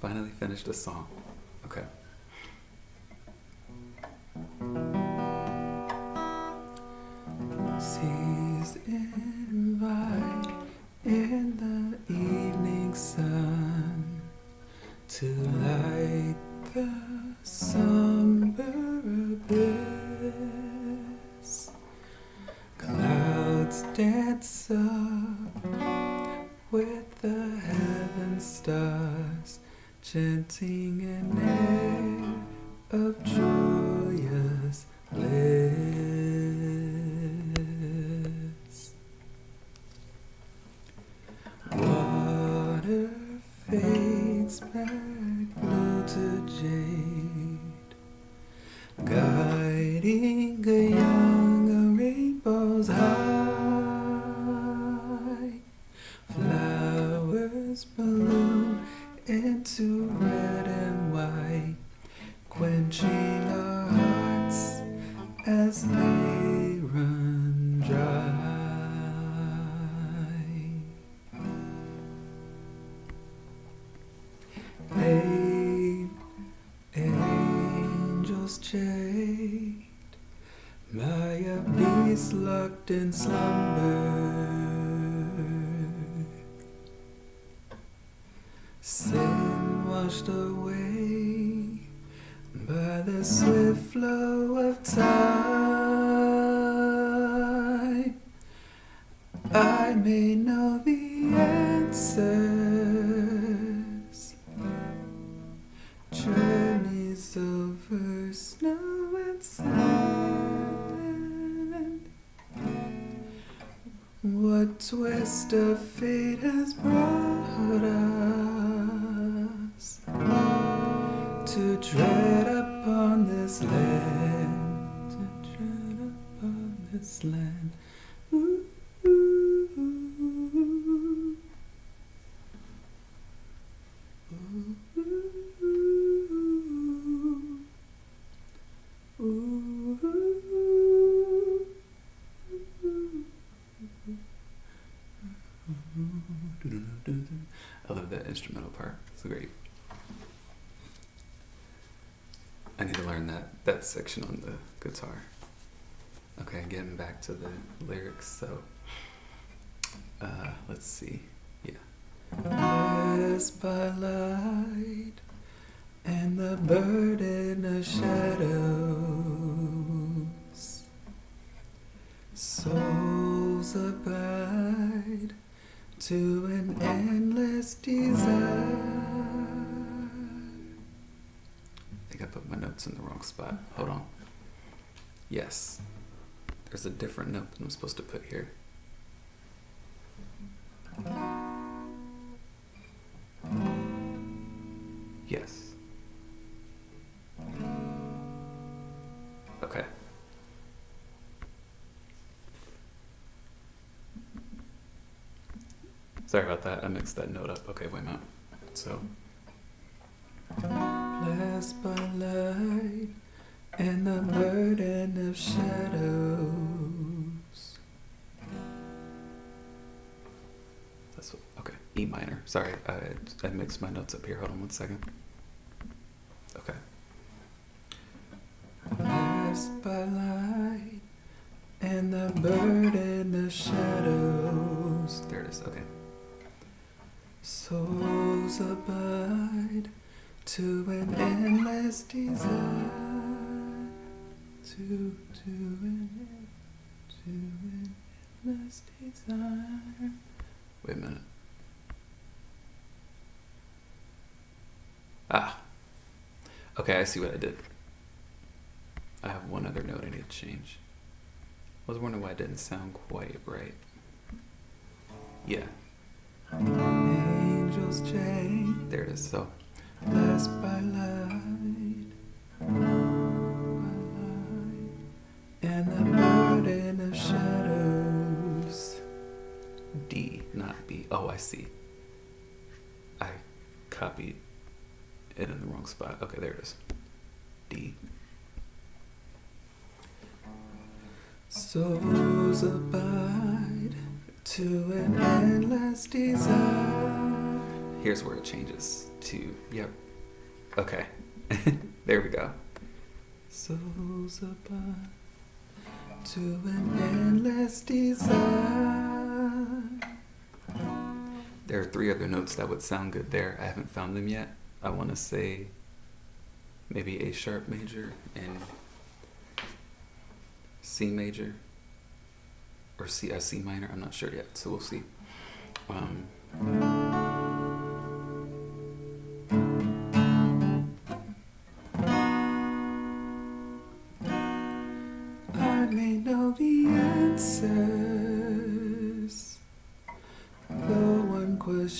Finally finished a song. Okay. Seas in the evening sun to light the somber abyss. Clouds dance up with the heaven stars, chanting an air of joyous bliss. Water fades back blue to jade, guiding a young rainbow's high. Flowers bloom into red and white, quenching our hearts as they run dry. Eight angels chained by a beast locked in slumber. Away by the swift flow of time. I may know the answers. Journeys over snow and sand. What twist of fate has brought us to tread upon this land? To tread upon this land. I love that instrumental part. It's great. I need to learn that that section on the guitar. Okay, getting back to the lyrics. So, uh, let's see. Yeah. Blessed by light and the burden of shadows. Souls abide to an endless desire. Put my notes in the wrong spot. Hold on. Yes. There's a different note than I'm supposed to put here. Yes. Okay. Sorry about that. I mixed that note up. Okay, wait a minute. So. By light and the burden of shadows. That's what, okay. E minor. Sorry, I, I mixed my notes up here. Hold on one second. Okay. By light and the burden of shadows. There it is. Okay. Souls abide to an endless desire. To, to an, to an endless desire. Wait a minute. Ah. Okay, I see what I did. I have one other note I need to change. I was wondering why it didn't sound quite right. Yeah. Angels chain. There it is. So, blessed by light, by light, and the burden of shadows. D, not B. Oh, I see. I copied it in the wrong spot. Okay, there it is. D. Souls abide to an endless desire. Here's where it changes to, yep. Okay. there we go. Souls to an endless desire. There are three other notes that would sound good there. I haven't found them yet. I want to say maybe A sharp major and C major or C, uh, C minor. I'm not sure yet, so we'll see. Um,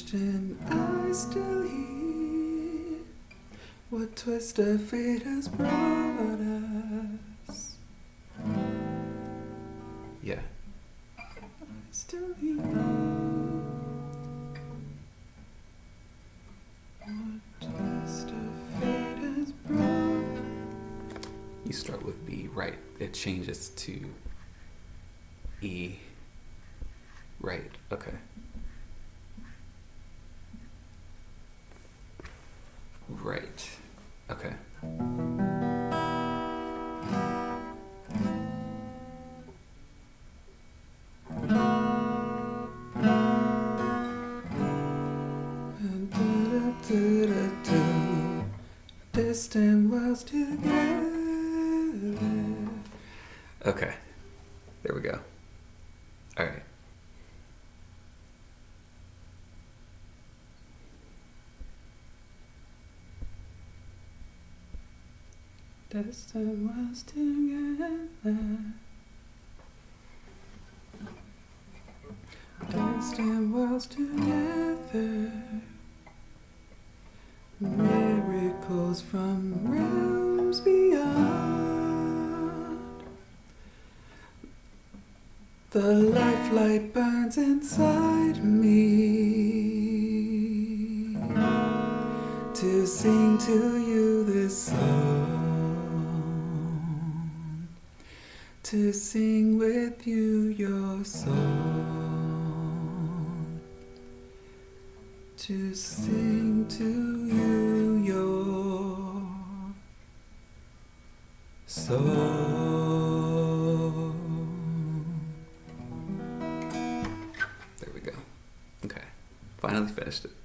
question I still hear What twist of fate has brought us? Yeah. I still hear What twist of fate has brought You start with B, right. It changes to E. Right, okay. Right. Okay. Distant worlds together. Okay. There we go. All right. Distant worlds together. Distant worlds together. Miracles from realms beyond. The lifelight burns inside me to sing to you this song, to sing with you your song, to sing to you your song. There we go. Okay. Finally finished it.